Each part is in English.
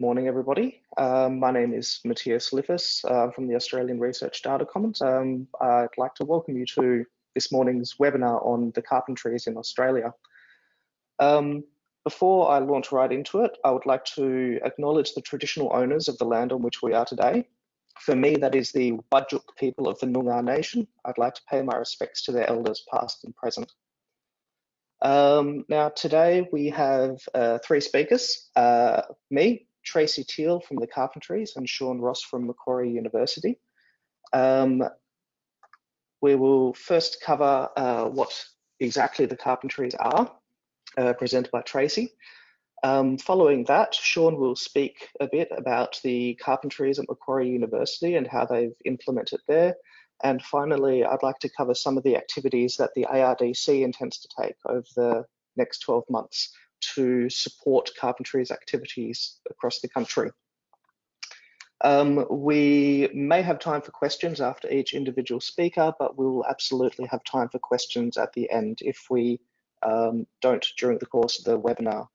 good morning, everybody. Um, my name is Matthias Liffers uh, from the Australian Research Data Commons. Um, I'd like to welcome you to this morning's webinar on the carpentries in Australia. Um, before I launch right into it, I would like to acknowledge the traditional owners of the land on which we are today. For me, that is the Wadjuk people of the Noongar Nation. I'd like to pay my respects to their elders past and present. Um, now, today we have uh, three speakers, uh, me, Tracy Teal from the Carpentries and Shawn Ross from Macquarie University. Um, we will first cover uh, what exactly the Carpentries are, uh, presented by Tracy. Um, following that, Shawn will speak a bit about the Carpentries at Macquarie University and how they've implemented there. And finally, I'd like to cover some of the activities that the ARDC intends to take over the next 12 months to support carpentry's activities across the country. Um, we may have time for questions after each individual speaker, but we will absolutely have time for questions at the end if we um, don't during the course of the webinar.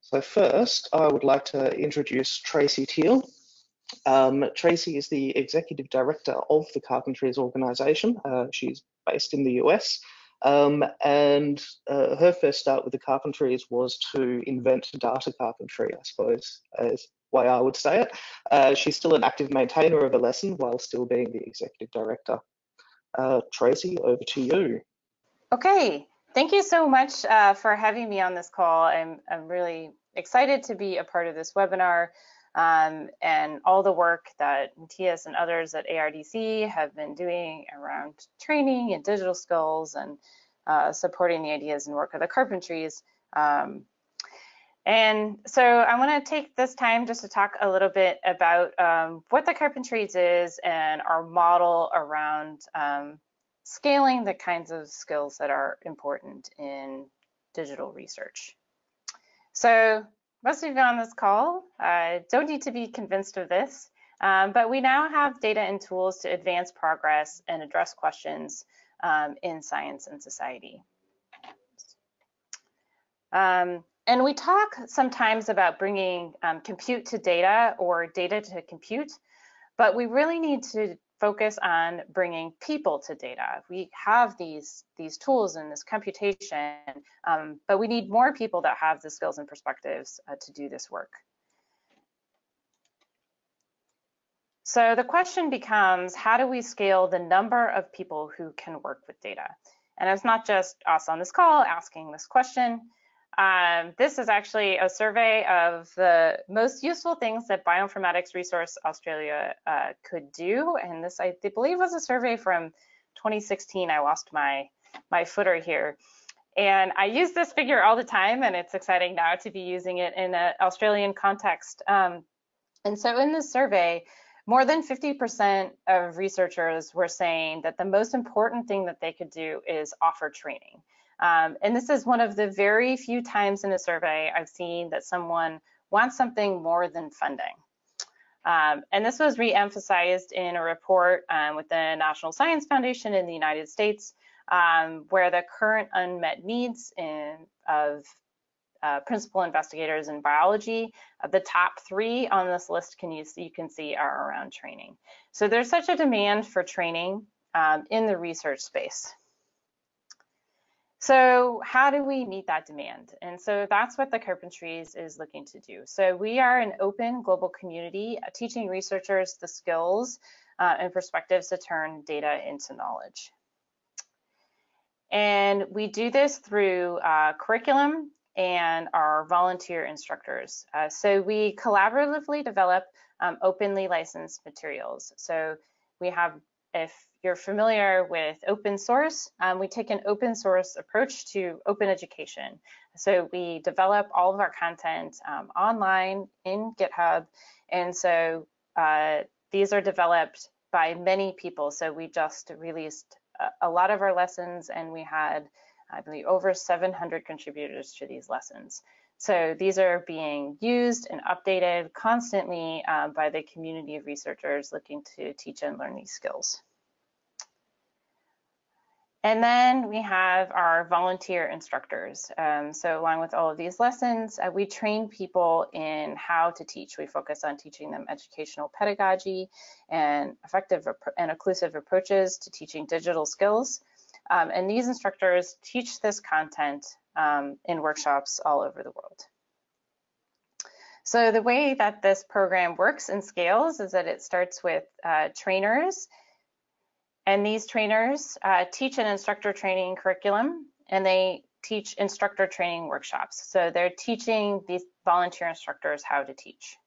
So first, I would like to introduce Tracy Teal. Um, Tracy is the executive director of the Carpentries organization. Uh, she's based in the US. Um, and uh, her first start with the Carpentries was to invent data carpentry, I suppose, as way I would say it. Uh, she's still an active maintainer of a lesson while still being the executive director. Uh, Tracy, over to you. Okay, thank you so much uh, for having me on this call. I'm, I'm really excited to be a part of this webinar um, and all the work that Matthias and others at ARDC have been doing around training and digital skills and uh, supporting the ideas and work of the carpentries. Um, and so I want to take this time just to talk a little bit about um, what the carpentries is and our model around um, scaling the kinds of skills that are important in digital research. So most of you on this call uh, don't need to be convinced of this, um, but we now have data and tools to advance progress and address questions um, in science and society. Um, and we talk sometimes about bringing um, compute to data or data to compute, but we really need to focus on bringing people to data. We have these, these tools and this computation, um, but we need more people that have the skills and perspectives uh, to do this work. So the question becomes, how do we scale the number of people who can work with data? And it's not just us on this call asking this question, um, this is actually a survey of the most useful things that Bioinformatics Resource Australia uh, could do. And this, I believe, was a survey from 2016. I lost my, my footer here. And I use this figure all the time, and it's exciting now to be using it in an Australian context. Um, and so in this survey, more than 50% of researchers were saying that the most important thing that they could do is offer training. Um, and this is one of the very few times in a survey I've seen that someone wants something more than funding. Um, and this was re-emphasized in a report um, with the National Science Foundation in the United States, um, where the current unmet needs in, of uh, principal investigators in biology, uh, the top three on this list can you, you can see are around training. So there's such a demand for training um, in the research space. So how do we meet that demand? And so that's what the Carpentries is looking to do. So we are an open global community uh, teaching researchers the skills uh, and perspectives to turn data into knowledge. And we do this through uh, curriculum and our volunteer instructors. Uh, so we collaboratively develop um, openly licensed materials. So we have, if you're familiar with open source, um, we take an open source approach to open education. So we develop all of our content um, online in GitHub. And so uh, these are developed by many people. So we just released a, a, lot of our lessons and we had, I believe, over 700 contributors to these lessons. So these are being used and updated constantly uh, by the community of researchers looking to teach and learn these skills. And then we have our volunteer instructors. Um, so along with all of these lessons, uh, we train people in how to teach. We focus on teaching them educational pedagogy and effective and inclusive approaches to teaching digital skills. Um, and these instructors teach this content um, in workshops all over the world. So the way that this program works and scales is that it starts with uh, trainers and these trainers uh, teach an instructor training curriculum and they teach instructor training workshops. So they're teaching these volunteer instructors how to teach.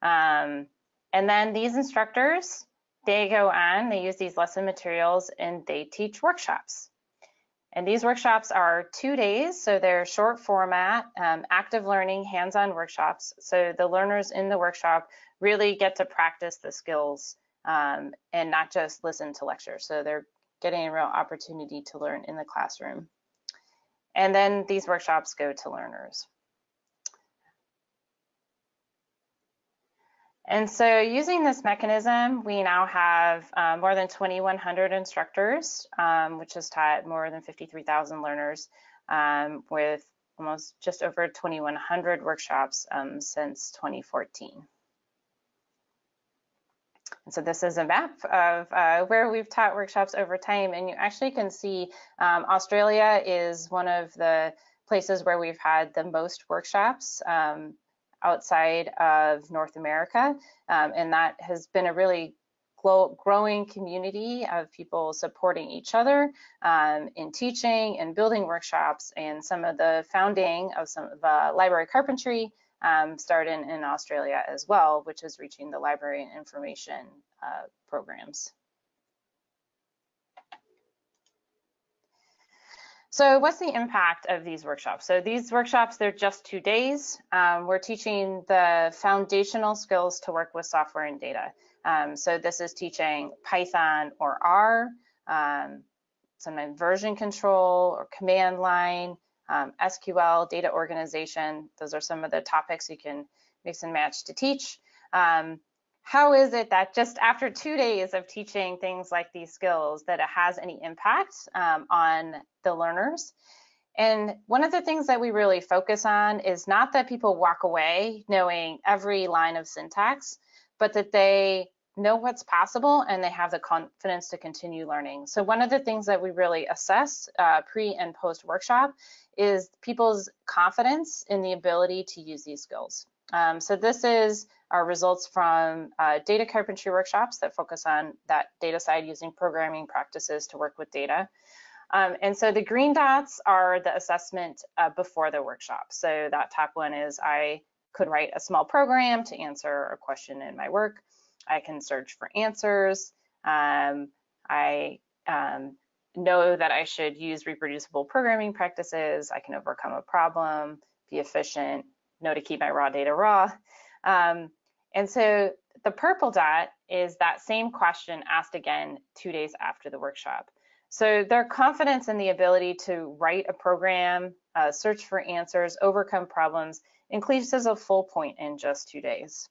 Um, and then these instructors, they go on, they use these lesson materials and they teach workshops. And these workshops are two days, so they're short format, um, active learning, hands-on workshops. So the learners in the workshop really get to practice the skills um, and not just listen to lectures. So they're getting a real opportunity to learn in the classroom. And then these workshops go to learners. And so using this mechanism, we now have um, more than 2,100 instructors, um, which has taught more than 53,000 learners um, with almost just over 2,100 workshops um, since 2014. And so this is a map of uh, where we've taught workshops over time, and you actually can see um, Australia is one of the places where we've had the most workshops um, outside of North America, um, and that has been a really growing community of people supporting each other um, in teaching and building workshops and some of the founding of some of the library carpentry um, started in, in, Australia as well, which is reaching the library and information uh, programs. So what's the impact of these workshops? So these workshops, they're just two days. Um, we're teaching the foundational skills to work with software and data. Um, so this is teaching Python or R, um, sometimes version control or command line, um, SQL, data organization. Those are some of the topics you can mix and match to teach. Um, how is it that just after two days of teaching things like these skills that it has any impact um, on the learners? And one of the things that we really focus on is not that people walk away knowing every line of syntax, but that they know what's possible and they have the confidence to continue learning. So one of the things that we really assess uh, pre and post workshop is people's confidence in the ability to use these skills. Um, so this is our results from uh, data carpentry workshops that focus on that data side using programming practices to work with data. Um, and so the green dots are the assessment uh, before the workshop. So that top one is I could write a small program to answer a question in my work. I can search for answers. Um, I um, know that I should use reproducible programming practices. I can overcome a problem, be efficient, know to keep my raw data raw. Um, and so the purple dot is that same question asked again two days after the workshop. So their confidence in the ability to write a program, uh, search for answers, overcome problems increases a full point in just two days.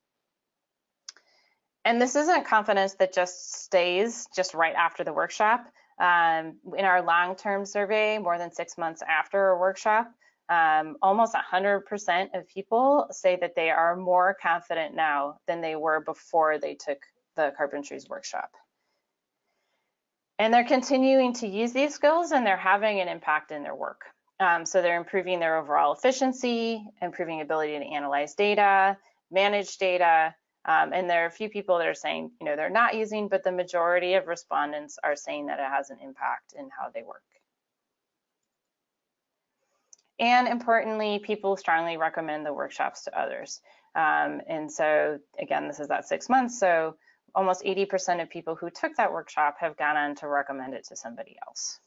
And this isn't confidence that just stays just right after the workshop. Um, in our long-term survey, more than six months after a workshop, um, almost 100% of people say that they are more confident now than they were before they took the carpentries workshop. And they're continuing to use these skills and they're having an impact in their work. Um, so they're improving their overall efficiency, improving ability to analyze data, manage data, um, and there are a few people that are saying, you know, they're not using, but the majority of respondents are saying that it has an impact in how they work. And importantly, people strongly recommend the workshops to others. Um, and so again, this is that six months. So almost 80% of people who took that workshop have gone on to recommend it to somebody else.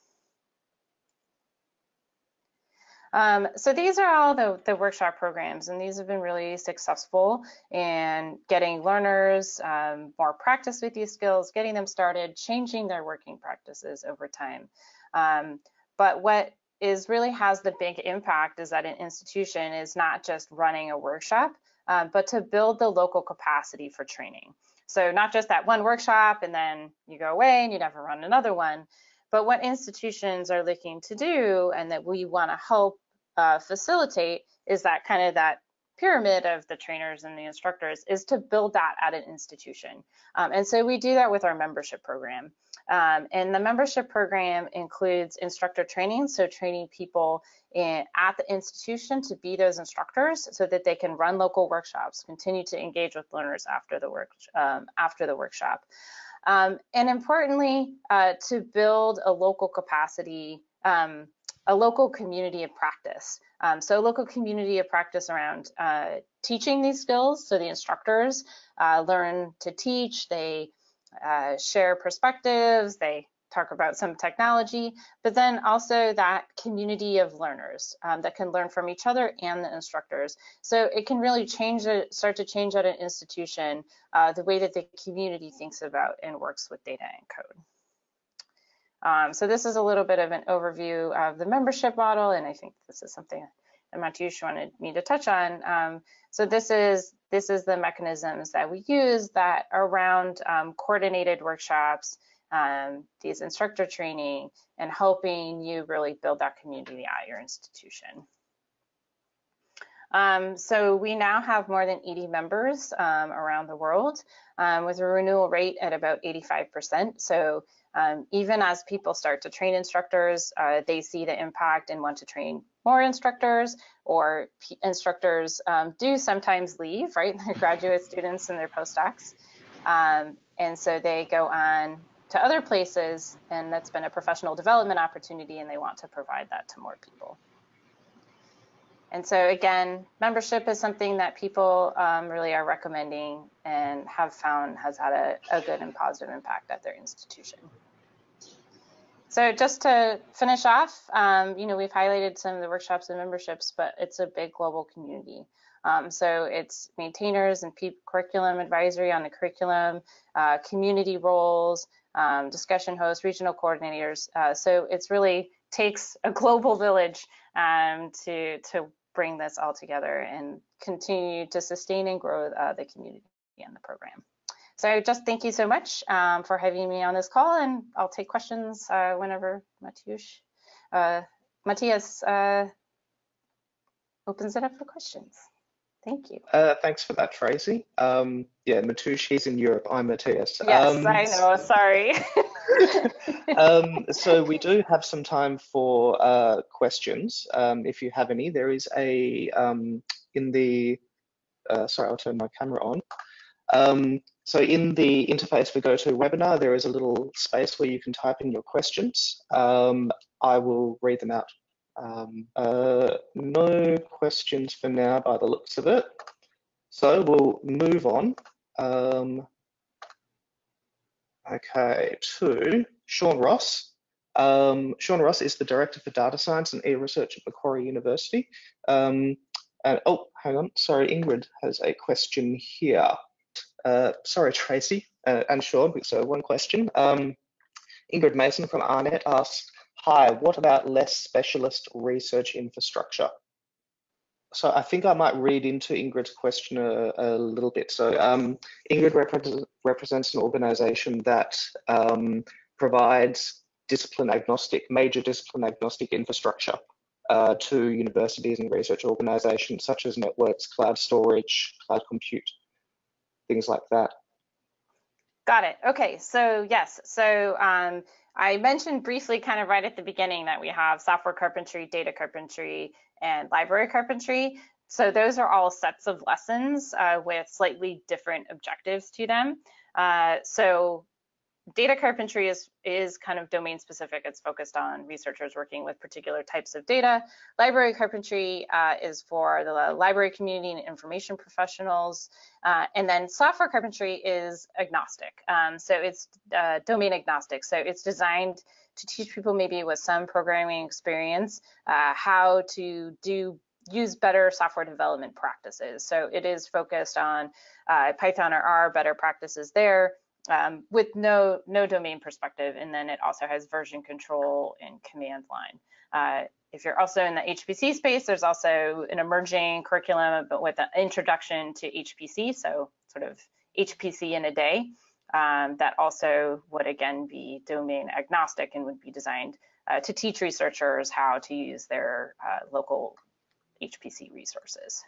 Um, so these are all the, the, workshop programs, and these have been really successful in getting learners um, more practice with these skills, getting them started, changing their working practices over time. Um, but what is really has the big impact is that an institution is not just running a workshop, uh, but to build the local capacity for training. So not just that one workshop and then you go away and you never run another one, But what institutions are looking to do and that we want to help uh, facilitate is that kind of that pyramid of the trainers and the instructors is to build that at an institution. Um, and so we do that with our membership program. Um, and the membership program includes instructor training, so training people in, at the institution to be those instructors so that they can run local workshops, continue to engage with learners after the work um, after the workshop. Um, and importantly, uh, to build a local capacity, um, a local community of practice. Um, so local community of practice around uh, teaching these skills. So the instructors uh, learn to teach, they uh, share perspectives, they talk about some technology, but then also that community of learners um, that can learn from each other and the instructors. So it can really change it, start to change at an institution uh, the way that the community thinks about and works with data and code. Um, so this is a little bit of an overview of the membership model, and I think this is something that Mateusz wanted me to touch on. Um, so this is this is the mechanisms that we use that around um, coordinated workshops, um, these instructor training, and helping you really build that community at your institution. Um, so we now have more than 80 members um, around the world um, with a renewal rate at about 85%. So um, even as people start to train instructors, uh, they see the impact and want to train more instructors or instructors um, do sometimes leave, right? Their graduate students and their postdocs. Um, and so they go on to other places and that's been a professional development opportunity and they want to provide that to more people. And so again, membership is something that people um, really are recommending and have found has had a, a good and positive impact at their institution. So just to finish off, um, you know, we've highlighted some of the workshops and memberships, but it's a big global community. Um, so it's maintainers and curriculum advisory on the curriculum, uh, community roles, um, discussion hosts, regional coordinators. Uh, so it's really takes a global village um, to to bring this all together and continue to sustain and grow uh, the community and the program. So just thank you so much um, for having me on this call, and I'll take questions uh, whenever Mateusz, uh, Matthias uh, opens it up for questions. Thank you. Uh, thanks for that, Tracy. Um, yeah, Mateusz, he's in Europe. I'm Matthias. Yes, um, I know. Sorry. um, so we do have some time for uh, questions, um, if you have any. There is a um, in the. Uh, sorry, I'll turn my camera on. Um, so in the interface for GoToWebinar, there is a little space where you can type in your questions. Um, I will read them out. Um, uh, no questions for now by the looks of it. So we'll move on. Okay, to Shawn Ross. Um, Shawn Ross is the Director for Data Science and E-Research at Macquarie University. Um, and, oh, hang on, sorry, Ingrid has a question here. Uh, sorry, Tracy uh, and Shawn, so one question. Um, Ingrid Mason from AARNet asks, hi, what about less specialist research infrastructure? So I think I might read into Ingrid's question a, a little bit. So um, Ingrid repre represents an organization that um, provides discipline agnostic, major discipline agnostic infrastructure uh, to universities and research organizations such as networks, cloud storage, cloud compute, things like that. Got it. Okay, so yes, so um, I mentioned briefly kind of right at the beginning that we have software carpentry, data carpentry, and library carpentry. So those are all sets of lessons uh, with slightly different objectives to them. Uh, so data carpentry is, is kind of domain specific. It's focused on researchers working with particular types of data. Library carpentry uh, is for the library community and information professionals. Uh, and then software carpentry is agnostic. Um, so it's uh, domain agnostic. So it's designed to teach people maybe with some programming experience uh, how to do use better software development practices. So it is focused on uh, Python or R, better practices there, um, with no no domain perspective, and then it also has version control and command line. Uh, if you're also in the HPC space, there's also an emerging curriculum, but with an introduction to HPC, so sort of HPC in a day. um, that also would again be domain agnostic and would be designed uh, to teach researchers how to use their uh, local HPC resources.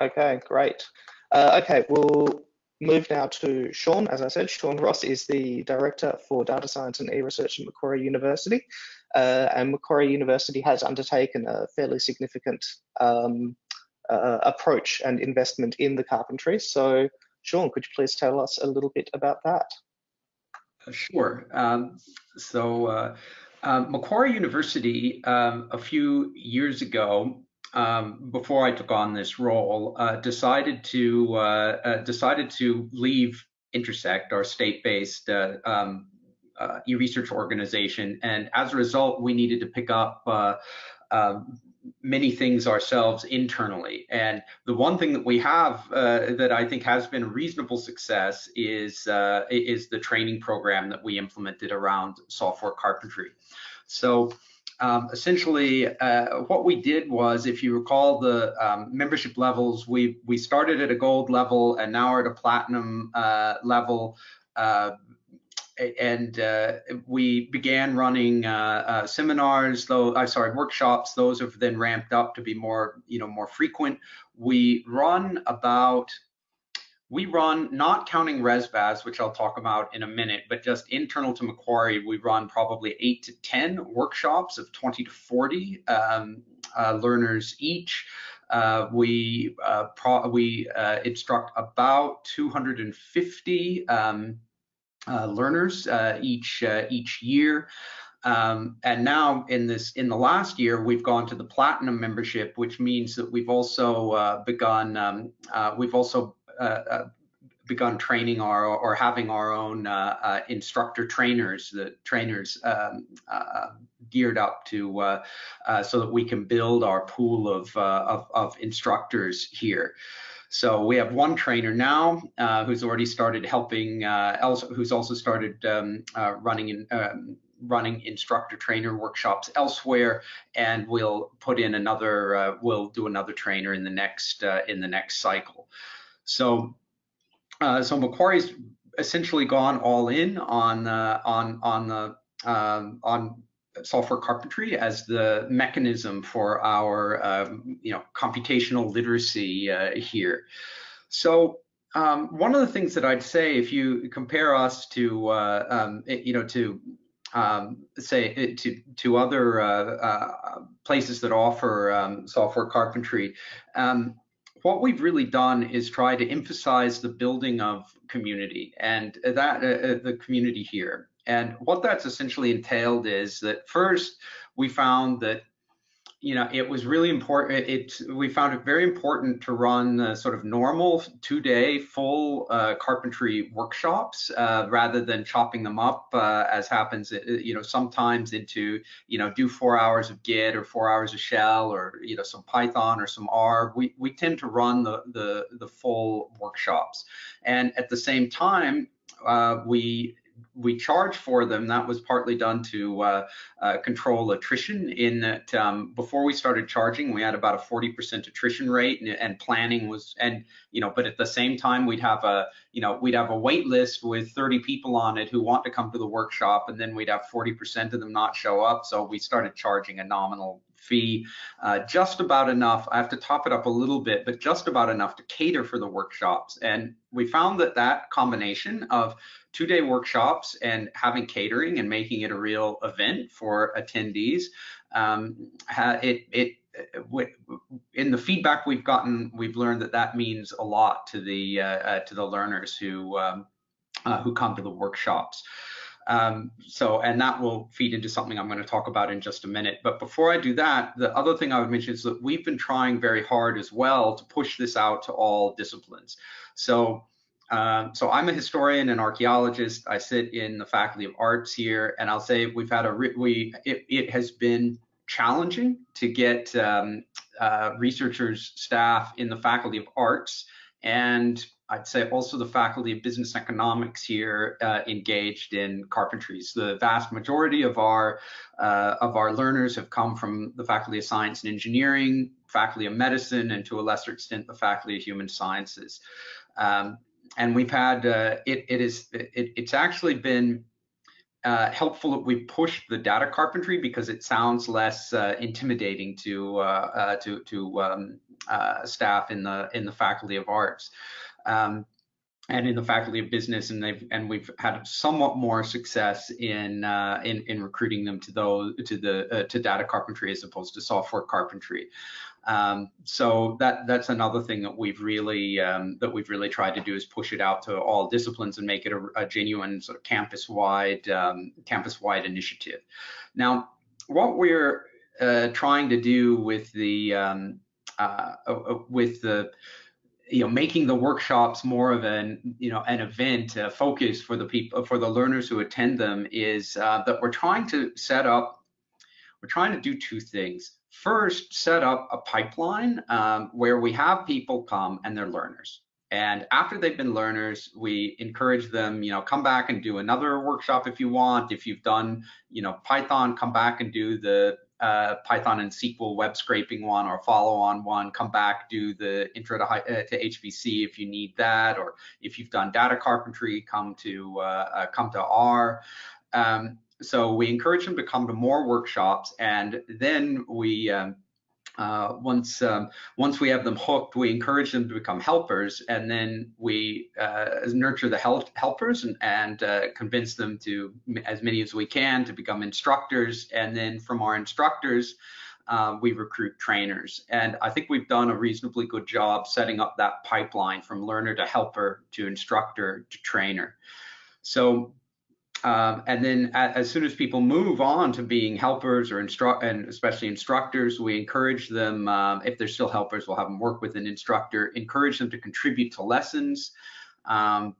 Okay, great. Uh, okay, we'll move now to Shawn. As I said, Shawn Ross is the Director for Data Science and E-Research at Macquarie University. Uh, and Macquarie University has undertaken a fairly significant um, uh, approach and investment in the carpentry. So Shawn, could you please tell us a little bit about that? Uh, sure. Um, so uh, um, Macquarie University, um, a few years ago, um, before I took on this role, uh, decided to uh, uh, decided to leave Intersect, our state-based uh, um, e-research organization, and as a result, we needed to pick up um, many things ourselves internally. And the one thing that we have uh, that I think has been a reasonable success is uh, is the training program that we implemented around software carpentry. So um, essentially, uh, what we did was, if you recall the um, membership levels, we we started at a gold level and now we're at a platinum uh, level. Uh, and uh, we began running uh, uh, seminars, though I'm sorry workshops. Those have then ramped up to be more you know more frequent. We run about we run not counting ResBaz, which I'll talk about in a minute, but just internal to Macquarie, we run probably eight to ten workshops of 20 to 40 um, uh, learners each. Uh, we uh, we instruct about 250 um, uh, learners uh, each uh, each year. Um, and now in this in the last year, we've gone to the platinum membership, which means that we've also uh, begun um, uh, we've also uh, begun training our or having our own instructor trainers, the trainers um, geared up to so that we can build our pool of of, of instructors here. So we have one trainer now uh, who's already started helping, uh, also, who's also started um, uh, running in, um, running instructor trainer workshops elsewhere, and we'll put in another, uh, we'll do another trainer in the next uh, in the next cycle. So, uh, so Macquarie's essentially gone all in on on on the um, on software carpentry as the mechanism for our um, you know computational literacy uh, here. So um, one of the things that I'd say if you compare us to uh, um, you know to say uh, to to other uh, uh, places that offer software carpentry, what we've really done is try to emphasize the building of community and that uh, the community here. And what that's essentially entailed is that first we found that you know it was really important it, we found it very important to run uh, sort of normal two-day full uh, carpentry workshops uh, rather than chopping them up uh, as happens uh, you know sometimes into you know do four hours of git or four hours of shell or you know some python or some r. We, we tend to run the, the the full workshops. And at the same time uh, we we charge for them. That was partly done to uh, uh, control attrition. In that, um, before we started charging, we had about a 40% attrition rate, and, and, planning was, and you know, but at the same time, we'd have a, you know, we'd have a wait list with 30 people on it who want to come to the workshop, and then we'd have 40% of them not show up. So we started charging a nominal fee, uh, just about enough. I have to top it up a little bit, but just about enough to cater for the workshops. And we found that that combination of two day workshops and having catering and making it a real event for attendees. Um, it, it, in the feedback we've gotten, we've learned that that means a lot to the uh, uh, to the learners who um, uh, who come to the workshops. Um, so, and that will feed into something I'm going to talk about in just a minute. But before I do that, the other thing I would mention is that we've been trying very hard as well to push this out to all disciplines. So um, so I'm a historian and archaeologist. I sit in the Faculty of Arts here, and I'll say we've had a we it, it has been challenging to get um, uh, researchers, staff in the Faculty of Arts, and I'd say also the Faculty of Business Economics here uh, engaged in carpentries. The vast majority of our uh, of our learners have come from the Faculty of Science and Engineering, Faculty of Medicine, and to a lesser extent the Faculty of Human Sciences. Um, and we've had uh, it. It is it, it's actually been uh, helpful that we push the data carpentry because it sounds less uh, intimidating to uh, uh to to um, uh, staff in the in the faculty of arts. Um, and in the faculty of business, and they've and we've had somewhat more success in uh, in, in recruiting them to those to the to data carpentry as opposed to software carpentry. Um, so that that's another thing that we've really um, that we've really tried to do is push it out to all disciplines and make it a, a genuine sort of campus-wide um, campus-wide initiative. Now, what we're uh, trying to do with the um, uh, uh, with the you know making the workshops more of an you know an event a focus for the people for the learners who attend them is uh, that we're trying to set up we're trying to do two things first set up a pipeline um, where we have people come and they're learners. And after they've been learners, we encourage them, you know, come back and do another workshop if you want. If you've done, you know, Python, come back and do the uh, Python and SQL web scraping one or follow on one, come back, do the intro to, uh, to HPC if you need that, or if you've done data carpentry, come to uh, uh come to R. Um, so we encourage them to come to more workshops, and then we um, uh, once um, once we have them hooked, we encourage them to become helpers, and then we uh, nurture the help helpers and, and uh, convince them to as many as we can to become instructors, and then from our instructors. Uh, we recruit trainers, and I think we've done a reasonably good job setting up that pipeline from learner to helper to instructor to trainer. So um, and then as soon as people move on to being helpers or instruct, and especially instructors, we encourage them, um, if they're still helpers, we'll have them work with an instructor, encourage them to contribute to lessons, um,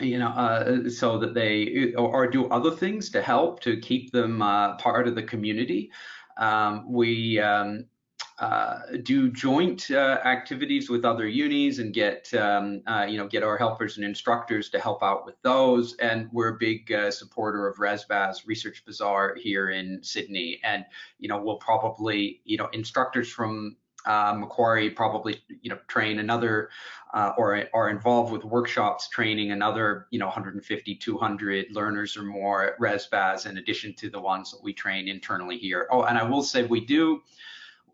you know, uh, so that they, or, or, do other things to help to keep them uh, part of the community. Um, we, um, uh, do joint uh, activities with other unis and get um, uh, you know get our helpers and instructors to help out with those. And we're a big uh, supporter of ResBaz Research Bazaar here in Sydney. And you know we'll probably you know instructors from uh, Macquarie probably you know train another uh, or are involved with workshops training another you know 150 200 learners or more at ResBaz in addition to the ones that we train internally here. Oh, and I will say we do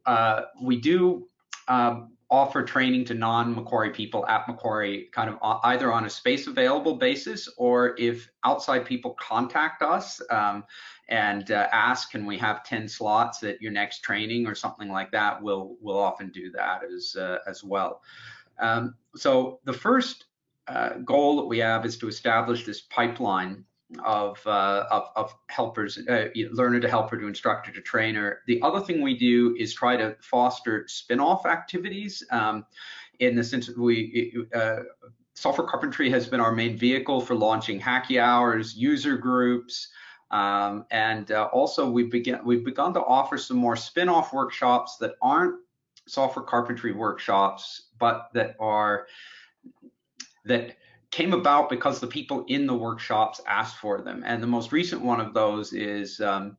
uh, we do um, offer training to non-Macquarie people at Macquarie kind of either on a space available basis or if outside people contact us um, and uh, ask can we have 10 slots at your next training? or something like that we'll we'll often do that as uh, as well. Um, so the first uh, goal that we have is to establish this pipeline of, uh, of, of, helpers, uh, learner to helper to instructor to trainer. The other thing we do is try to foster spin-off activities um, in the sense that we, uh, software carpentry has been our main vehicle for launching hacky hours, user groups, um, and uh, also we've, begin, we've begun to offer some more spin-off workshops that aren't software carpentry workshops, but that are that came about because the people in the workshops asked for them. And the most recent one of those is um,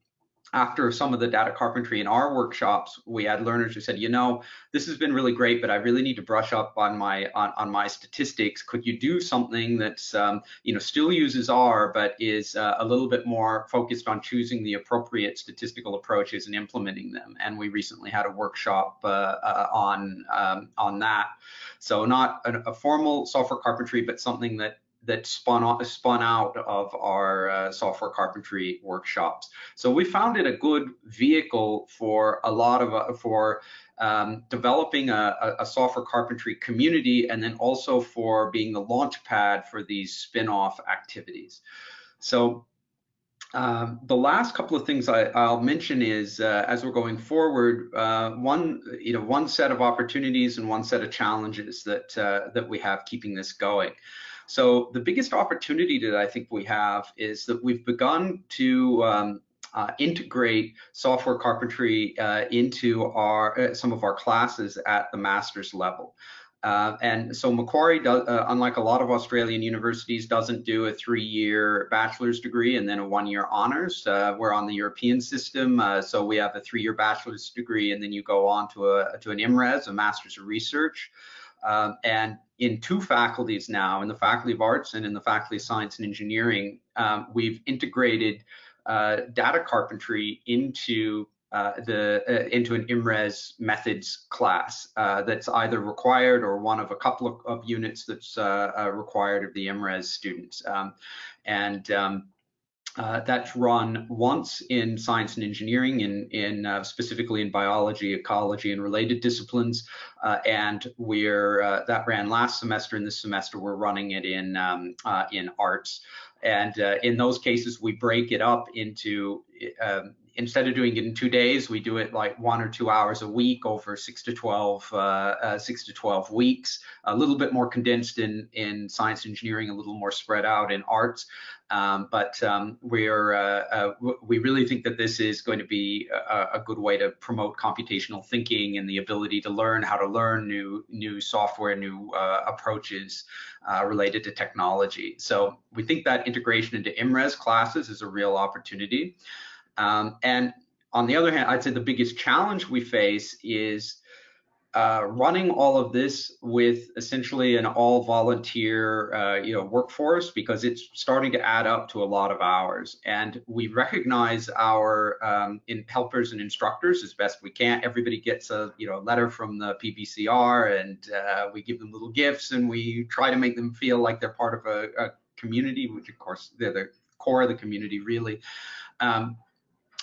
after some of the data carpentry in our workshops, we had learners who said, you know, this has been really great, but I really need to brush up on my on, on my statistics. Could you do something that's um, you know still uses R, but is uh, a little bit more focused on choosing the appropriate statistical approaches and implementing them? And we recently had a workshop uh, uh, on um, on that. So not a, a formal software carpentry, but something that that spun out, spun out of our uh, software carpentry workshops. So we found it a good vehicle for a lot of uh, for um, developing a, a, software carpentry community, and then also for being the launch pad for these spin-off activities. So um, the last couple of things I, will mention is uh, as we're going forward, uh, one you know one set of opportunities and one set of challenges that uh, that we have keeping this going. So the biggest opportunity that I think we have is that we've begun to um, uh, integrate software carpentry uh, into our uh, some of our classes at the master's level. Uh, and so Macquarie, does, uh, unlike a lot of Australian universities, doesn't do a three-year bachelor's degree and then a one-year honors. Uh, we're on the European system, so we have a three-year bachelor's degree, and then you go on to a to an IMRes, a Master's of Research. Um, and in two faculties now, in the Faculty of Arts and in the Faculty of Science and Engineering, um, we've integrated uh, data carpentry into uh, the uh, into an IMRES methods class uh, that's either required or one of a couple of, of units that's uh, uh, required of the IMRES students. Um, and um, uh, that's run once in science and engineering, in, in uh, specifically in biology, ecology, and related disciplines. Uh, and we're uh, that ran last semester, and this semester we're running it in um, uh, in arts. And uh, in those cases, we break it up into um, instead of doing it in two days, we do it like one or two hours a week over six to 12, uh, uh, six to 12 weeks, a little bit more condensed in, in science engineering, a little more spread out in arts. Um, but um, we're, uh, uh we really think that this is going to be a, a, good way to promote computational thinking and the ability to learn how to learn new, new software, new uh, approaches uh, related to technology. So we think that integration into IMRES classes is a real opportunity. Um, and on the other hand, I'd say the biggest challenge we face is uh, running all of this with essentially an all volunteer uh, you know workforce because it's starting to add up to a lot of hours. And we recognize our um, in helpers and instructors as best we can. Everybody gets a you know letter from the PVCR and uh, we give them little gifts and we try to make them feel like they're part of a, a community which of course they're the core of the community really. Um,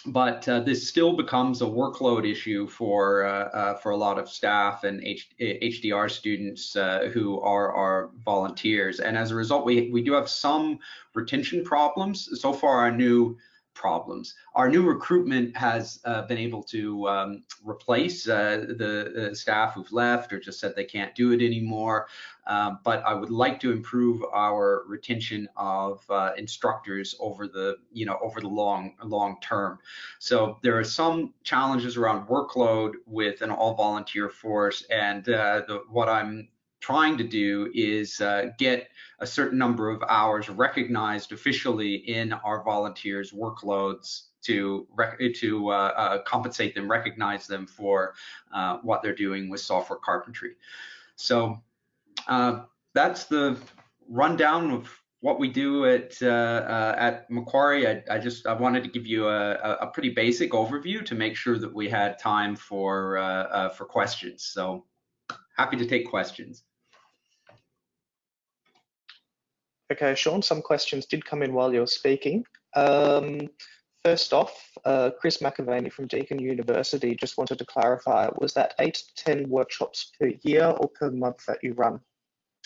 but uh, this still becomes a workload issue for uh, uh, for a lot of staff and H HDR students uh, who are our volunteers. And as a result, we we do have some retention problems. So far, our new problems. Our new recruitment has uh, been able to um, replace uh, the, staff who've left or just said they can't do it anymore. Um, but I would like to improve our retention of uh, instructors over the, you know, over the long, long term. So there are some challenges around workload with an all volunteer force, and uh, the, what I'm trying to do is uh, get a certain number of hours recognized officially in our volunteers' workloads to to uh, uh, compensate them, recognize them for uh, what they're doing with software carpentry. So uh, that's the rundown of what we do at uh, at Macquarie. I, I, just I wanted to give you a, a, pretty basic overview to make sure that we had time for for questions. So happy to take questions. Okay, Shawn, some questions did come in while you were speaking. Um, first off, uh, Chris McAvaney from Deakin University just wanted to clarify, was that eight to 10 workshops per year or per month that you run?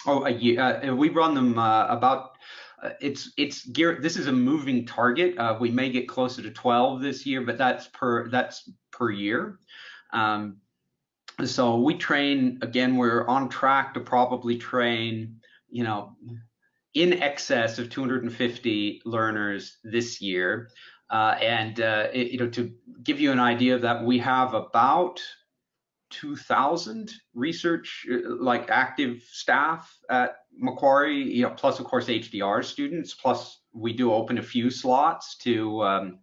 Oh, a year. Uh, we run them uh, about, uh, it's, it's gear, this is a moving target. Uh, we may get closer to 12 this year, but that's per, that's per year. Um, so we train, again, we're on track to probably train, you know, in excess of 250 learners this year. Uh, and uh, it, you know, to give you an idea of that, we have about 2,000 research, uh, like active staff at Macquarie, you know, plus of course HDR students, plus we do open a few slots to um,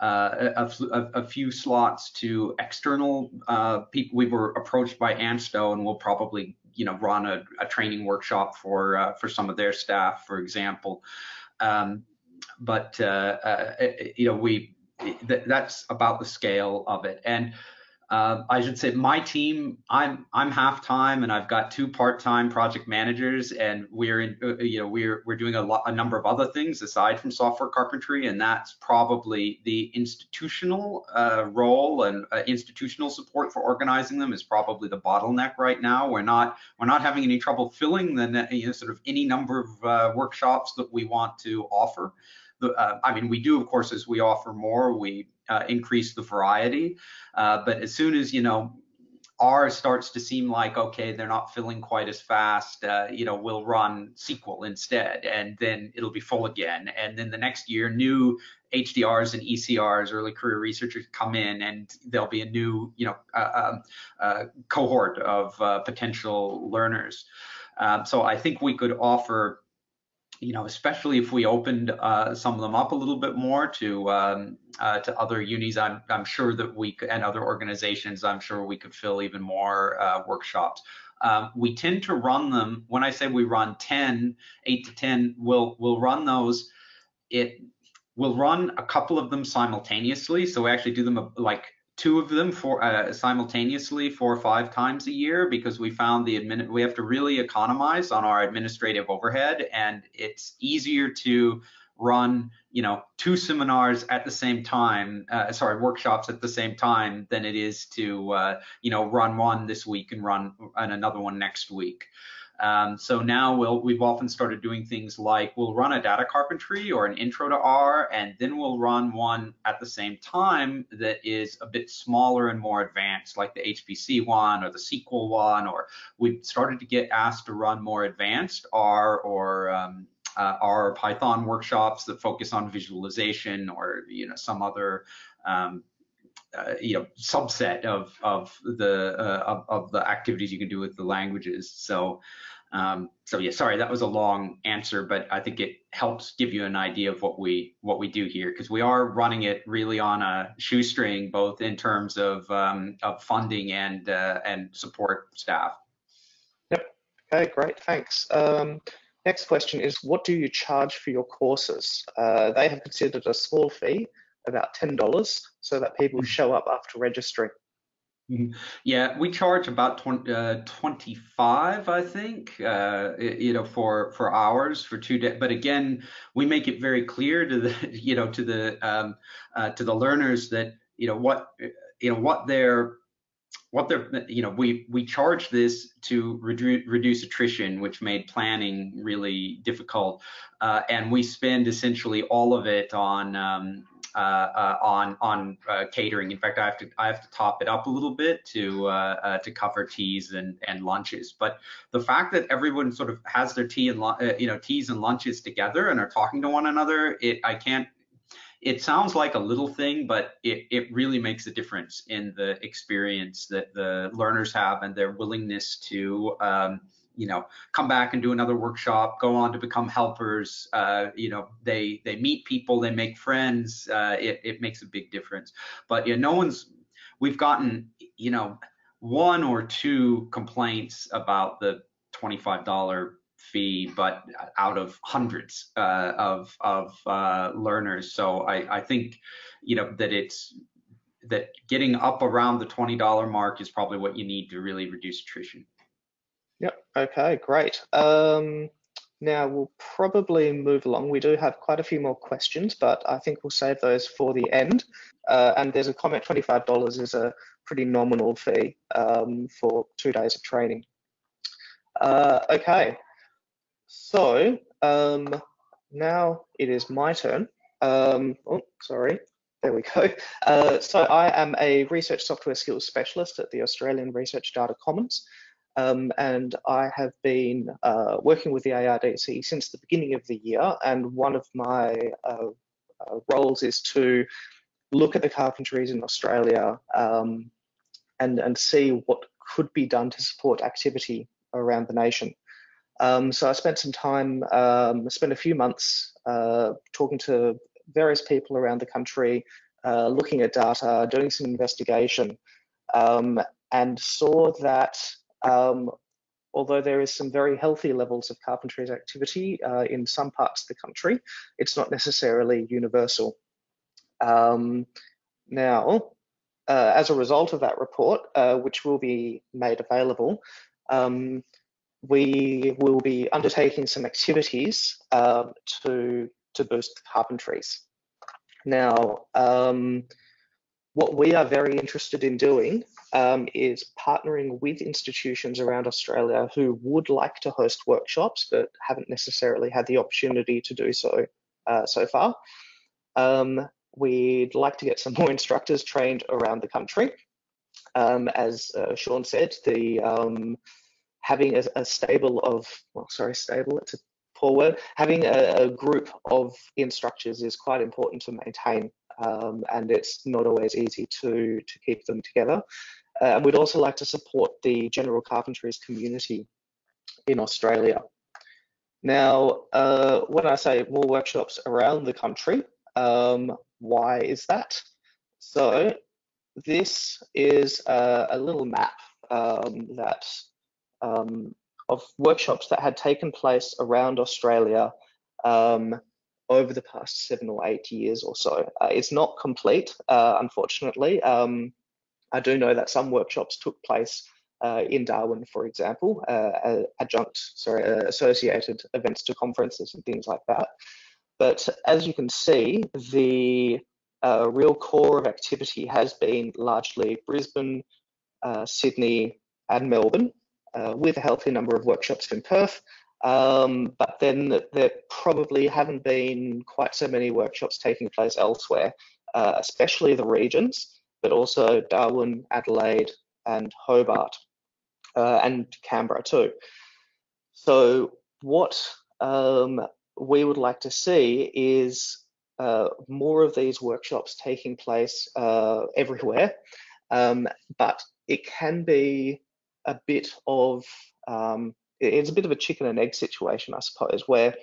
uh, a, a, a, few slots to external uh, people. We were approached by ANSTO, and we'll probably you know run a, a training workshop for uh, for some of their staff, for example. Um, but uh, uh, you know we th that's about the scale of it, and uh, I should say my team, I'm I'm half time and I've got two part-time project managers and we're in uh, you know we're we're doing a lot a number of other things aside from software carpentry and that's probably the institutional uh, role and uh, institutional support for organizing them is probably the bottleneck right now. We're not we're not having any trouble filling the you know sort of any number of uh, workshops that we want to offer. The, uh, I mean, we do, of course, as we offer more, we uh, increase the variety. Uh, but as soon as, you know, R starts to seem like, okay, they're not filling quite as fast, uh, you know, we'll run SQL instead, and then it'll be full again. And then the next year, new HDRs and ECRs, early career researchers, come in, and there'll be a new, you know, uh, uh, cohort of uh, potential learners. Um, so I think we could offer you know, especially if we opened uh, some of them up a little bit more to um, uh, to other unis, I'm I'm sure that we and other organizations, I'm sure we could fill even more uh, workshops. Um, we tend to run them, when I say we run 10, 8 to 10, we'll, we'll run those, it we'll run a couple of them simultaneously. So we actually do them like two of them for uh, simultaneously four or five times a year because we found the admin we have to really economize on our administrative overhead and it's easier to run you know two seminars at the same time uh, sorry workshops at the same time than it is to uh, you know run one this week and run and another one next week um, so now we'll, we've often started doing things like we'll run a data carpentry or an intro to R, and then we'll run one at the same time that is a bit smaller and more advanced, like the HPC one or the SQL one, or we've started to get asked to run more advanced R or um, uh, R Python workshops that focus on visualization or you know some other um, uh, you know subset of of the uh, of, of, the activities you can do with the languages. So um, so yeah, sorry that was a long answer, but I think it helps give you an idea of what we what we do here because we are running it really on a shoestring, both in terms of um, of funding and uh, and support staff. Yep. Okay, great. Thanks. Um, next question is, what do you charge for your courses? Uh, they have considered a small fee about $10 so that people mm-hmm. show up after registering. Mm-hmm. Yeah, we charge about 20, uh, 25, I think, uh, you know, for for hours for two days. But again, we make it very clear to the, you know, to the um, uh, to the learners that you know what you know what they're what they're you know we we charge this to redu reduce attrition which made planning really difficult uh, and we spend essentially all of it on um, uh, uh, on on uh, catering. In fact, I have to I have to top it up a little bit to to cover teas and and lunches. But the fact that everyone sort of has their tea and you know teas and lunches together and are talking to one another, it I can't it sounds like a little thing, but it, it really makes a difference in the experience that the learners have and their willingness to um, you know come back and do another workshop go on to become helpers uh, you know they they meet people they make friends uh, it, it makes a big difference. But yeah no one's we've gotten you know one or two complaints about the $25 fee but out of hundreds uh, of of uh, learners so I, I think you know that it's that getting up around the $20 mark is probably what you need to really reduce attrition Yep. Okay, great. Um, now we'll probably move along. We do have quite a few more questions, but I think we'll save those for the end. Uh, and there's a comment, $25 is a pretty nominal fee um, for two days of training. Uh, okay, so um, now it is my turn. Um, oh, sorry, there we go. Uh, so I am a research software skills specialist at the Australian Research Data Commons. Um, and I have been uh, working with the ARDC since the beginning of the year. And one of my uh, uh, roles is to look at the carpentries in Australia um, and, and see what could be done to support activity around the nation. Um, so I spent some time, um, spent a few months uh, talking to various people around the country, uh, looking at data, doing some investigation, um, and saw that um, although there is some very healthy levels of carpentry activity uh, in some parts of the country, it's not necessarily universal. Um, now, uh, as a result of that report, uh, which will be made available, um, we will be undertaking some activities um, to, to boost carpentries. Now, um, what we are very interested in doing um, is partnering with institutions around Australia who would like to host workshops but haven't necessarily had the opportunity to do so uh, so far. Um, we'd like to get some more instructors trained around the country. Um, as uh, Shawn said, the having a, a, stable of, well, sorry, stable, it's a poor word, having a, a group of instructors is quite important to maintain um, and it's not always easy to, to keep them together. Uh, and we'd also like to support the general carpentries community in Australia. Now, uh, when I say more workshops around the country, um, why is that? So this is a, a little map um, that um, of workshops that had taken place around Australia um, over the past seven or eight years or so. Uh, it's not complete, uh, unfortunately. Um, I do know that some workshops took place uh, in Darwin, for example, uh, adjunct, sorry, uh, associated events to conferences and things like that. But as you can see, the uh, real core of activity has been largely Brisbane, Sydney, and Melbourne, with a healthy number of workshops in Perth, um, but then there probably haven't been quite so many workshops taking place elsewhere, uh, especially the regions, but also Darwin, Adelaide, and Hobart, uh, and Canberra too. So what um, we would like to see is uh, more of these workshops taking place uh, everywhere, um, but it can be a bit of um, it's a bit of a chicken and egg situation, I suppose, where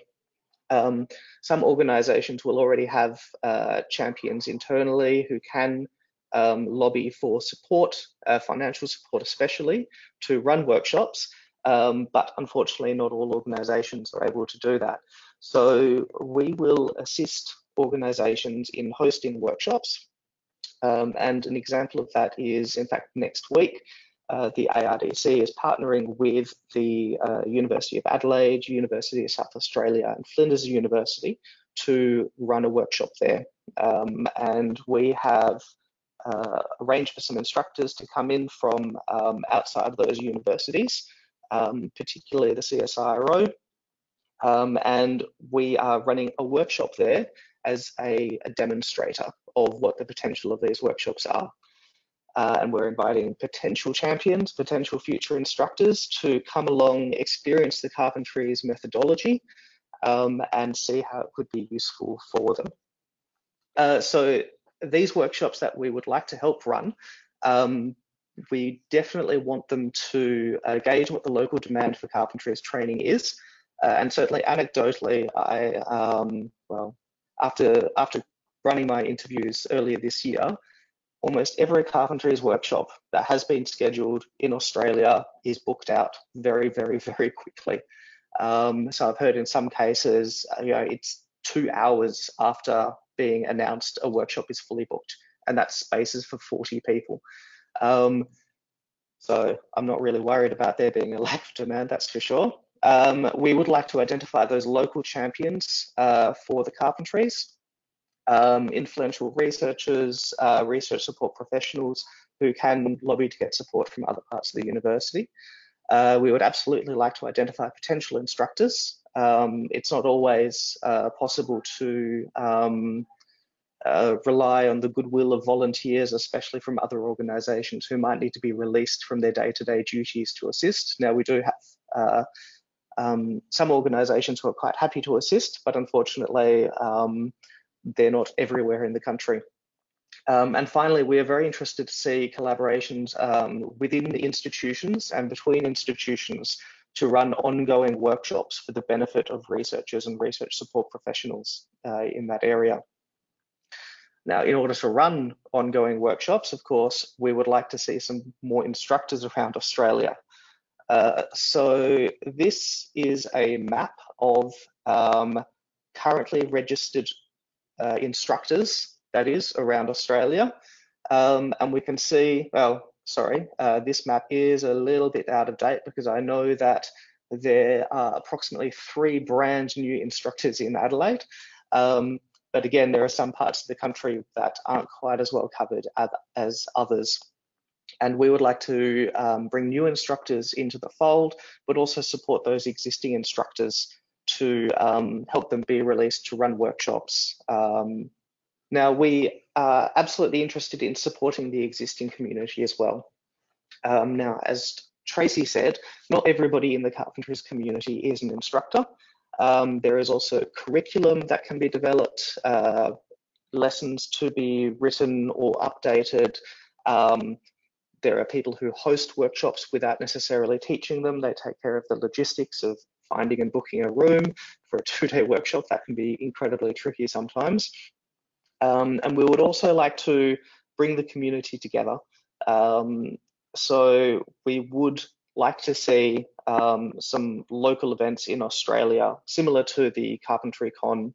um, some organizations will already have uh, champions internally who can um, lobby for support, uh, financial support especially, to run workshops. Um, but unfortunately, not all organizations are able to do that. So we will assist organizations in hosting workshops. Um, and an example of that is, in fact, next week, uh, the ARDC is partnering with the uh, University of Adelaide, University of South Australia, and Flinders University to run a workshop there. Um, and we have uh, arranged for some instructors to come in from um, outside those universities, um, particularly the CSIRO. Um, and we are running a workshop there as a, a demonstrator of what the potential of these workshops are. Uh, and we're inviting potential champions, potential future instructors to come along, experience the carpentries methodology, um, and see how it could be useful for them. Uh, so these workshops that we would like to help run, um, we definitely want them to uh, gauge what the local demand for carpentries training is. Uh, and certainly anecdotally, I, um, well, after, after running my interviews earlier this year, almost every carpentries workshop that has been scheduled in Australia is booked out very, very, very quickly. Um, so I've heard in some cases, uh, you know, it's two hours after being announced a workshop is fully booked, and that's spaces for 40 people. Um, so I'm not really worried about there being a lack of demand, that's for sure. Um, we would like to identify those local champions uh, for the carpentries um, influential researchers, uh, research support professionals who can lobby to get support from other parts of the university. Uh, we would absolutely like to identify potential instructors. Um, it's not always uh, possible to um, uh, rely on the goodwill of volunteers, especially from other organisations who might need to be released from their day-to-day -day duties to assist. Now, we do have uh, um, some organisations who are quite happy to assist, but unfortunately, um, they're not everywhere in the country. Um, and finally, we are very interested to see collaborations um, within the institutions and between institutions to run ongoing workshops for the benefit of researchers and research support professionals uh, in that area. Now, in order to run ongoing workshops, of course, we would like to see some more instructors around Australia. Uh, so this is a map of um, currently registered uh, instructors, that is, around Australia. Um, and we can see, well, sorry, uh, this map is a little bit out of date because I know that there are approximately three brand new instructors in Adelaide. Um, but again, there are some parts of the country that aren't quite as well covered as others. And we would like to um, bring new instructors into the fold, but also support those existing instructors to um, help them be released to run workshops. Um, now, we are absolutely interested in supporting the existing community as well. Um, now, as Tracy said, not everybody in the carpentries community is an instructor. Um, there is also curriculum that can be developed, uh, lessons to be written or updated. Um, there are people who host workshops without necessarily teaching them. They take care of the logistics of finding and booking a room for a two-day workshop. That can be incredibly tricky sometimes. Um, and we would also like to bring the community together. Um, so we would like to see um, some local events in Australia, similar to the CarpentryCon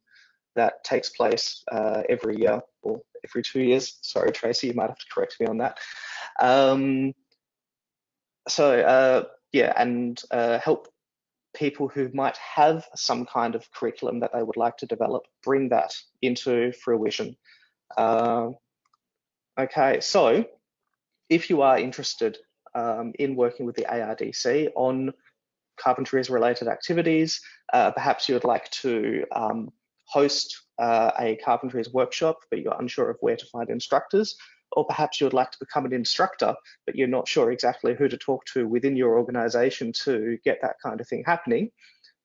that takes place uh, every year or every two years. Sorry, Tracy, you might have to correct me on that. Um, so uh, yeah, and uh, help people who might have some kind of curriculum that they would like to develop bring that into fruition. Uh, okay, so if you are interested um, in working with the ARDC on carpentries related activities, uh, perhaps you would like to um, host uh, a carpentries workshop, but you're unsure of where to find instructors, or perhaps you would like to become an instructor, but you're not sure exactly who to talk to within your organization to get that kind of thing happening,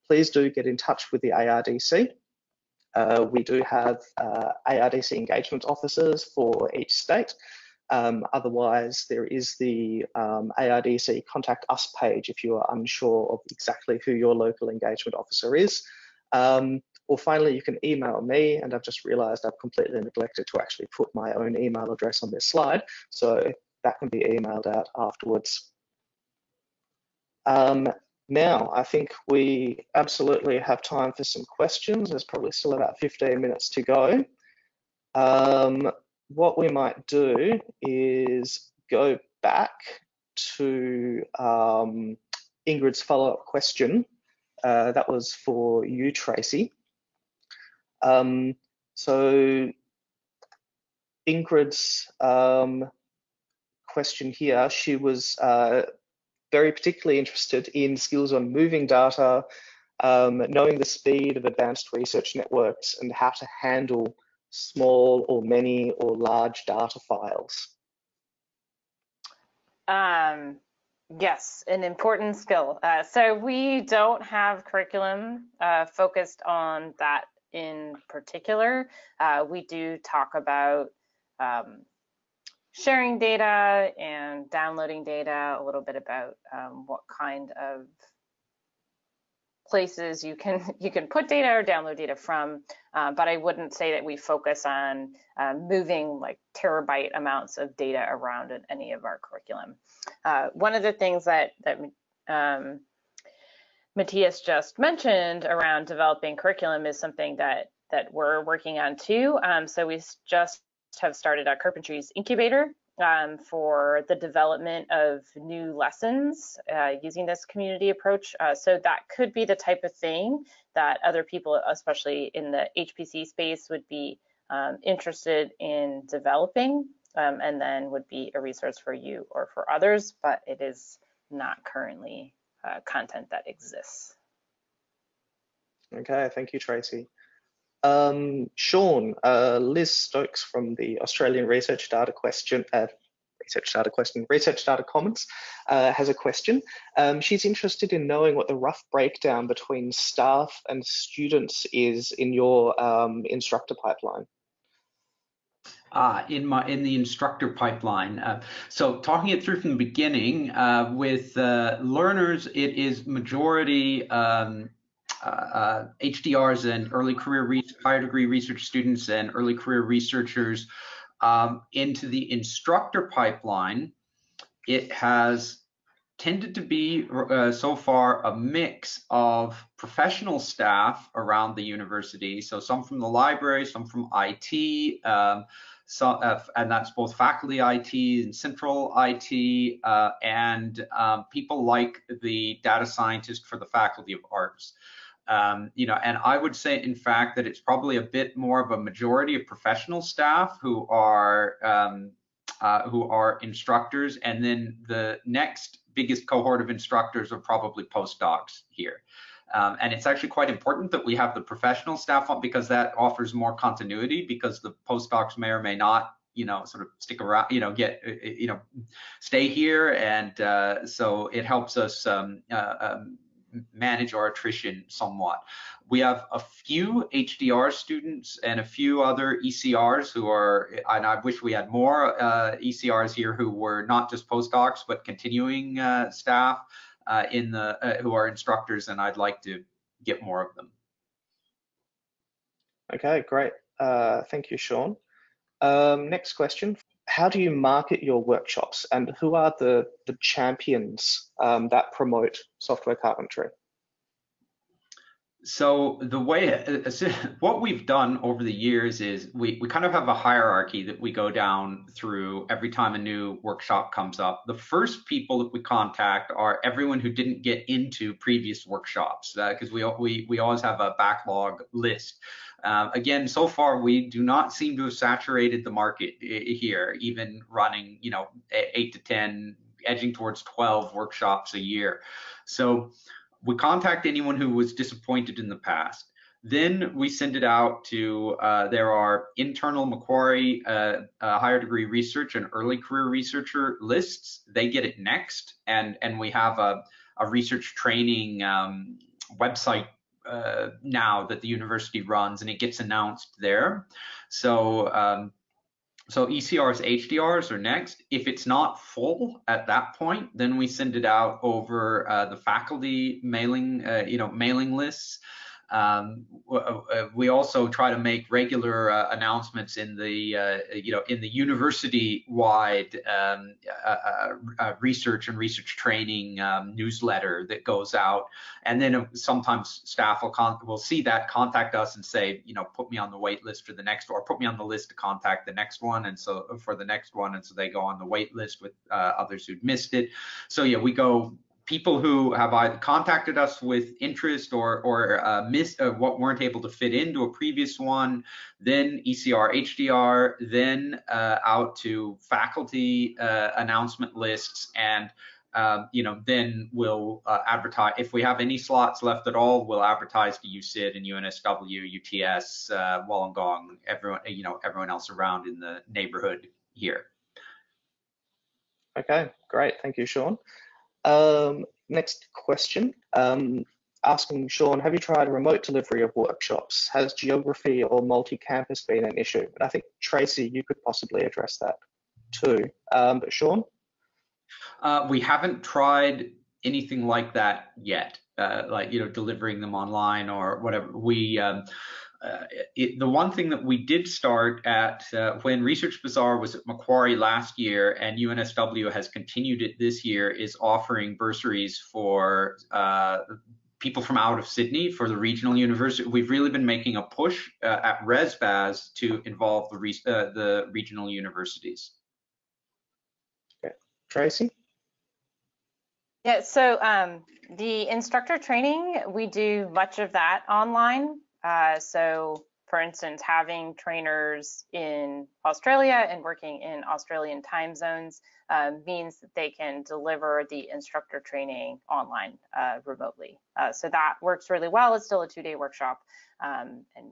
please do get in touch with the ARDC. Uh, we do have uh, ARDC engagement officers for each state. Um, otherwise, there is the um, ARDC contact us page if you are unsure of exactly who your local engagement officer is. Um, or finally, you can email me, and I've just realized I've completely neglected to actually put my own email address on this slide, so that can be emailed out afterwards. Um, now, I think we absolutely have time for some questions. There's probably still about 15 minutes to go. Um, what we might do is go back to um, Ingrid's follow-up question. Uh, that was for you, Tracy. Um, so Ingrid's um, question here, she was uh, very particularly interested in skills on moving data, um, knowing the speed of advanced research networks and how to handle small or many or large data files. Um, yes, an important skill. Uh, so we don't have curriculum uh, focused on that in particular. Uh, we do talk about um, sharing data and downloading data, a little bit about um, what kind of places you can you can put data or download data from, uh, but I wouldn't say that we focus on uh, moving like terabyte amounts of data around in any of our curriculum. Uh, one of the things that that um, Matthias just mentioned around developing curriculum is something that that we're working on too. Um, so we just have started a Carpentries incubator um, for the development of new lessons uh, using this community approach. Uh, so that could be the type of thing that other people, especially in the HPC space, would be um, interested in developing um, and then would be a resource for you or for others, but it is not currently uh, content that exists. Okay, thank you, Tracy. Um, Shawn, uh, Liz Stokes from the Australian Research Data Question, uh, Research Data Question, Research Data Commons uh, has a question. Um, she's interested in knowing what the rough breakdown between staff and students is in your um, instructor pipeline. Ah, in my in the instructor pipeline. Uh, so talking it through from the beginning uh, with uh, learners, it is majority um, HDRs uh, and early career higher degree research students and early career researchers um, into the instructor pipeline. It has tended to be uh, so far a mix of professional staff around the university. So some from the library, some from IT, um, so, uh, and that's both faculty IT and central IT, uh, and um, people like the data scientist for the Faculty of Arts. Um, you know, and I would say, in fact, that it's probably a bit more of a majority of professional staff who are um, uh, who are instructors, and then the next biggest cohort of instructors are probably postdocs here. Um, and it's actually quite important that we have the professional staff on because that offers more continuity because the postdocs may or may not you know sort of stick around you know get uh, uh, you know stay here and uh, so it helps us um, uh, um, manage our attrition somewhat. We have a few HDR students and a few other ECRs who are, and I wish we had more uh, ECRs here who were not just postdocs, but continuing uh, staff uh, in the, uh, who are instructors, and I'd like to get more of them. Okay, great. Uh, thank you, Shawn. Um, next question how do you market your workshops and who are the, the champions um, that promote software carpentry? So the way, what we've done over the years is we, we kind of have a hierarchy that we go down through every time a new workshop comes up. The first people that we contact are everyone who didn't get into previous workshops because uh, we, we, we always have a backlog list. Uh, again, so far we do not seem to have saturated the market here, even running, you know, eight to 10, edging towards 12 workshops a year. So we contact anyone who was disappointed in the past. Then we send it out to, uh, there are internal Macquarie uh, uh, higher degree research and early career researcher lists. They get it next. And, and we have a, a research training um, website uh, now that the university runs and it gets announced there. So um, so ECRs, HDRs are next. If it's not full at that point, then we send it out over uh, the faculty mailing, uh, you know, mailing lists. Um, uh, uh, we also try to make regular uh, announcements in the, uh, you know, in the university-wide um, uh, uh, research and research training um, newsletter that goes out. And then sometimes staff will will see that, contact us, and say, you know, put me on the wait list for the next, or put me on the list to contact the next one, and so for the next one, and so they go on the wait list with others who'd missed it. So yeah, we go people who have either contacted us with interest or or uh, missed uh, what weren't able to fit into a previous one, then ECR HDR, then uh, out to faculty uh, announcement lists, and um, you know then we'll uh, advertise if we have any slots left at all. We'll advertise to USyd and UNSW, UTS, uh, Wollongong, everyone you know everyone else around in the neighborhood here. Okay, great. Thank you, Shawn. Um, next question, um, asking Shawn, have you tried remote delivery of workshops? Has geography or multi-campus been an issue? And I think Tracy, you could possibly address that too. Um, but Shawn? Uh, we haven't tried anything like that yet, uh, like, you know, delivering them online or whatever. We, um, it, the one thing that we did start at uh, when Research Bazaar was at Macquarie last year and UNSW has continued it this year is offering bursaries for uh, people from out of Sydney for the regional university. We've really been making a push uh, at ResBaz to involve the, re uh, the regional universities. Okay. Tracy? Yeah, so um, the instructor training, we do much of that online. Uh, so for instance, having trainers in Australia and working in Australian time zones uh, means that they can deliver the instructor training online uh, remotely. Uh, so that works really well. It's still a two-day workshop, um, and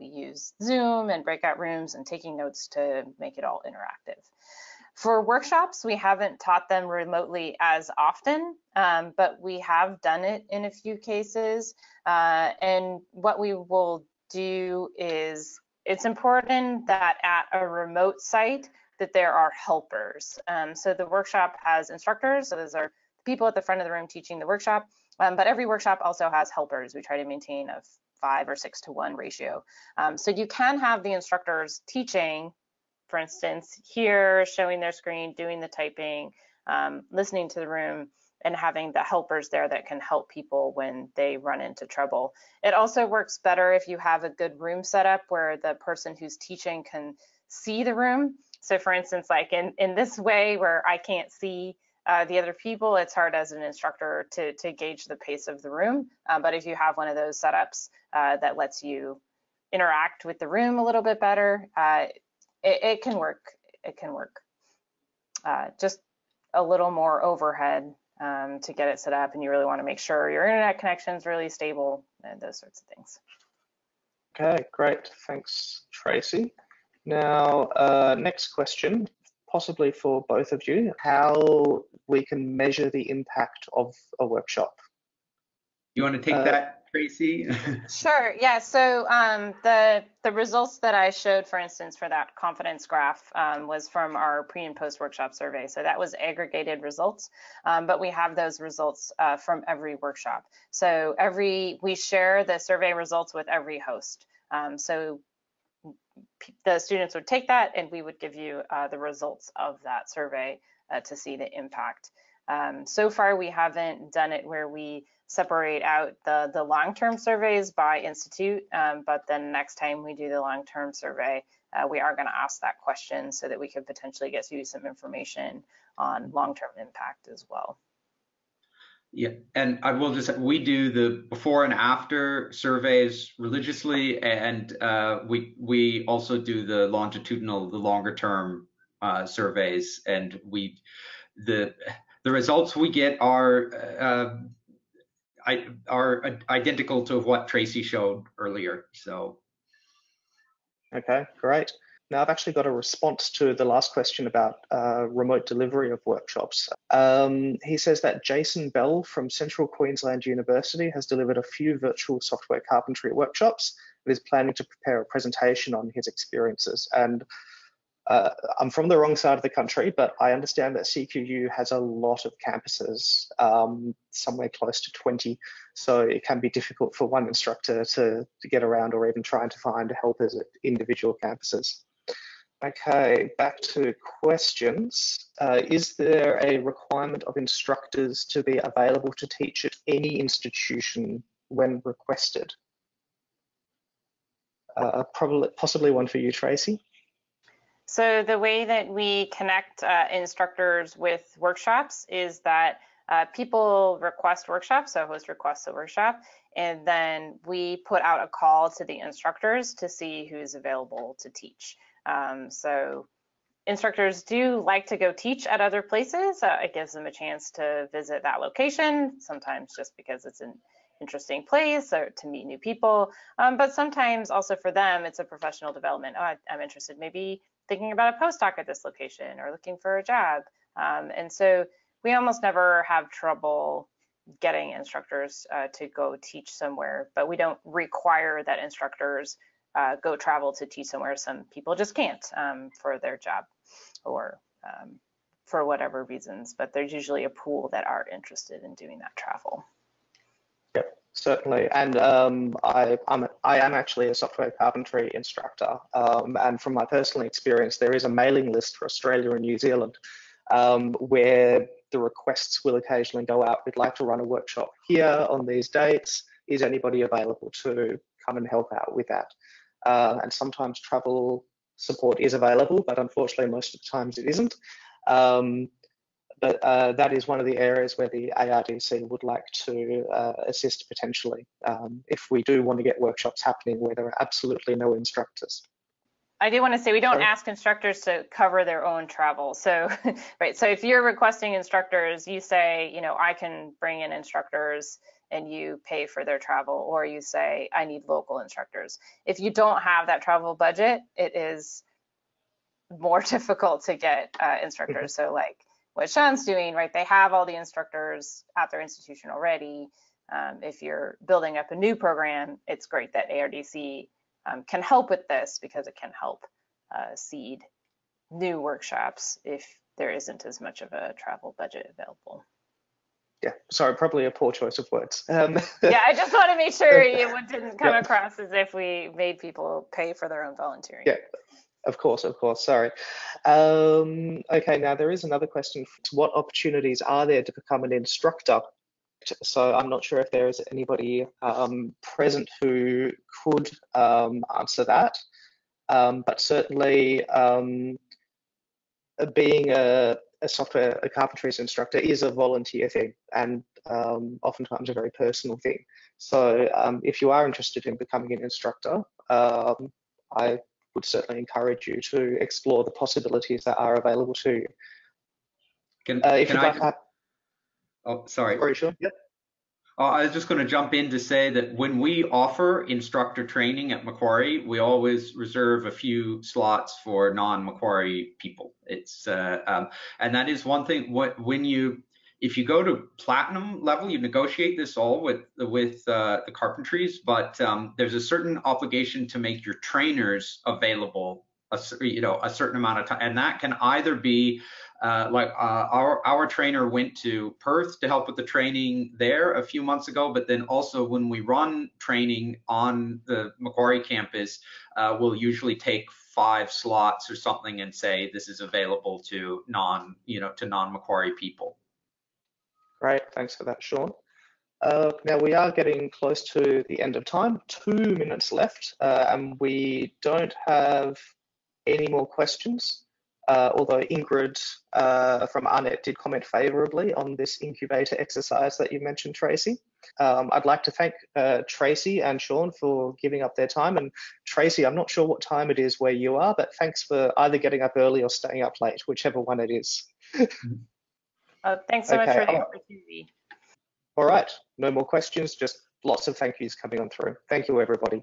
we use Zoom and breakout rooms and taking notes to make it all interactive. For workshops, we haven't taught them remotely as often, um, but we have done it in a few cases. Uh, and what we will do is, it's important that at a remote site that there are helpers. Um, so the workshop has instructors, so those are people at the front of the room teaching the workshop, um, but every workshop also has helpers. We try to maintain a five or six to one ratio. Um, so you can have the instructors teaching for instance, here showing their screen, doing the typing, um, listening to the room, and having the helpers there that can help people when they run into trouble. It also works better if you have a good room setup where the person who's teaching can see the room. So for instance, like in, in this way where I can't see uh, the other people, it's hard as an instructor to, to gauge the pace of the room. Uh, but if you have one of those setups uh, that lets you interact with the room a little bit better, uh, it, it can work. It can work. Uh, just a little more overhead um, to get it set up, and you really want to make sure your internet connection is really stable and those sorts of things. Okay, great. Thanks, Tracy. Now, uh, next question, possibly for both of you, how we can measure the impact of a workshop. You want to take uh, that Tracy? sure. Yeah. So um, the the results that I showed, for instance, for that confidence graph um, was from our pre and post workshop survey. So that was aggregated results, um, but we have those results uh, from every workshop. So every we share the survey results with every host. Um, so the students would take that and we would give you uh, the results of that survey uh, to see the impact. Um, so far, we haven't done it where we separate out the, the long-term surveys by institute, um, but then next time we do the long-term survey, uh, we are going to ask that question so that we could potentially get you some information on long-term impact as well. Yeah, and I will just we do the before and after surveys religiously, and uh, we we also do the longitudinal, the longer term uh, surveys, and we the the results we get are uh, Are identical to what Tracy showed earlier. So. Okay, great. Now I've actually got a response to the last question about uh, remote delivery of workshops. Um, he says that Jason Bell from Central Queensland University has delivered a few virtual software carpentry workshops and is planning to prepare a presentation on his experiences. And uh, I'm from the wrong side of the country, but I understand that CQU has a lot of campuses, um, somewhere close to 20. So it can be difficult for one instructor to, to get around or even trying to find helpers at individual campuses. Okay, back to questions. Uh, is there a requirement of instructors to be available to teach at any institution when requested? Uh, probably, possibly one for you, Tracy. So the way that we connect uh, instructors with workshops is that uh, people request workshops, so host requests a workshop, and then we put out a call to the instructors to see who's available to teach. Um, so instructors do like to go teach at other places. Uh, it gives them a chance to visit that location, sometimes just because it's an interesting place or to meet new people. Um, but sometimes also for them, it's a professional development. Oh, I, am interested maybe thinking about a postdoc at this location or looking for a job. Um, and so we almost never have trouble getting instructors uh, to go teach somewhere, but we don't require that instructors uh, go travel to teach somewhere. Some people just can't um, for their job or um, for whatever reasons, but there's usually a pool that are interested in doing that travel. Certainly, and um, I, I'm, I am actually a software carpentry instructor, um, and from my personal experience, there is a mailing list for Australia and New Zealand um, where the requests will occasionally go out. We'd like to run a workshop here on these dates. Is anybody available to come and help out with that? Uh, and sometimes travel support is available, but unfortunately, most of the times it isn't. Um, but uh, that is one of the areas where the ARDC would like to uh, assist potentially um, if we do want to get workshops happening where there are absolutely no instructors. I do want to say we don't Sorry. ask instructors to cover their own travel. So, right. So if you're requesting instructors, you say, you know, I can bring in instructors and you pay for their travel, or you say, I need local instructors. If you don't have that travel budget, it is more difficult to get uh, instructors. Mm-hmm. So like what Shawn's doing, right? They have all the instructors at their institution already. Um, if you're building up a new program, it's great that ARDC um, can help with this because it can help uh, seed new workshops if there isn't as much of a travel budget available. Yeah, sorry, probably a poor choice of words. Um, yeah, I just want to make sure it didn't come yeah. across as if we made people pay for their own volunteering. Yeah, of course, of course. Sorry. Um, okay, now there is another question. What opportunities are there to become an instructor? So I'm not sure if there is anybody um, present who could um, answer that, um, but certainly um, being a, a, software, a carpentries instructor is a volunteer thing and um, oftentimes a very personal thing. So if you are interested in becoming an instructor, I would certainly encourage you to explore the possibilities that are available to you. Can, uh, if can I? Like, oh, sorry. Sorry, sure. Yep. Uh, I was just going to jump in to say that when we offer instructor training at Macquarie, we always reserve a few slots for non-Macquarie people. It's uh, um, and that is one thing. What when you if you go to platinum level, you negotiate this all with with uh, the carpentries, but um, there's a certain obligation to make your trainers available a, you know a certain amount of time and that can either be uh, like uh, our our trainer went to Perth to help with the training there a few months ago, but then also when we run training on the Macquarie campus, uh, we'll usually take five slots or something and say this is available to non you know to non Macquarie people. Great, thanks for that, Shawn. Uh, now we are getting close to the end of time, two minutes left, uh, and we don't have any more questions. Uh, although Ingrid uh, from AARNet did comment favourably on this incubator exercise that you mentioned, Tracy. Um, I'd like to thank uh, Tracy and Shawn for giving up their time. And Tracy, I'm not sure what time it is where you are, but thanks for either getting up early or staying up late, whichever one it is. oh, thanks so okay. much for the opportunity. All right, no more questions, just lots of thank yous coming on through. Thank you, everybody.